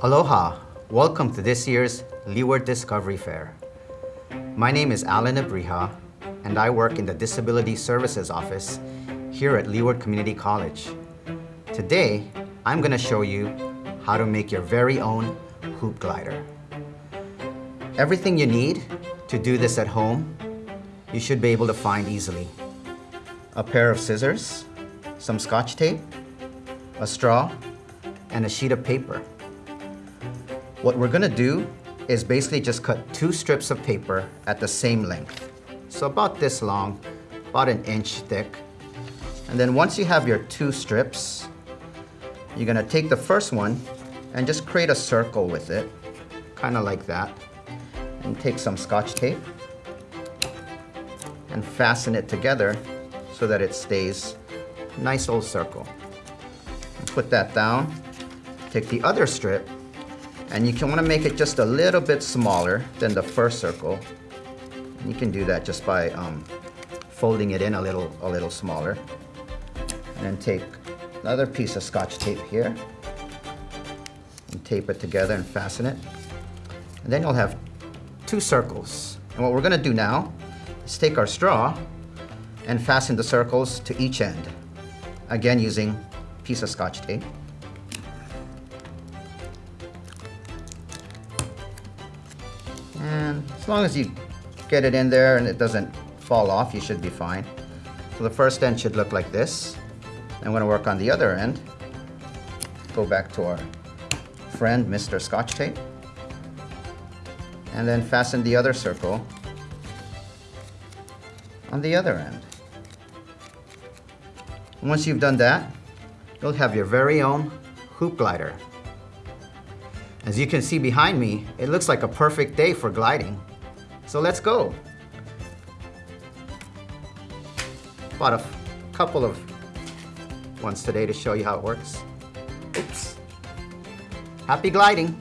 Aloha! Welcome to this year's Leeward Discovery Fair. My name is Alan Abriha, and I work in the Disability Services Office here at Leeward Community College. Today, I'm going to show you how to make your very own hoop glider. Everything you need to do this at home, you should be able to find easily. A pair of scissors, some scotch tape, a straw, and a sheet of paper. What we're gonna do is basically just cut two strips of paper at the same length. So about this long, about an inch thick. And then once you have your two strips, you're gonna take the first one and just create a circle with it, kind of like that. And take some scotch tape and fasten it together so that it stays nice old circle. Put that down. Take the other strip and you can want to make it just a little bit smaller than the first circle. You can do that just by um, folding it in a little, a little smaller. And then take another piece of scotch tape here and tape it together and fasten it. And then you'll have two circles. And what we're gonna do now is take our straw and fasten the circles to each end. Again, using piece of scotch tape. As long as you get it in there and it doesn't fall off, you should be fine. So the first end should look like this. I'm gonna work on the other end. Go back to our friend, Mr. Scotch Tape. And then fasten the other circle on the other end. Once you've done that, you'll have your very own hoop glider. As you can see behind me, it looks like a perfect day for gliding. So let's go. Bought a couple of ones today to show you how it works. Oops. Happy gliding.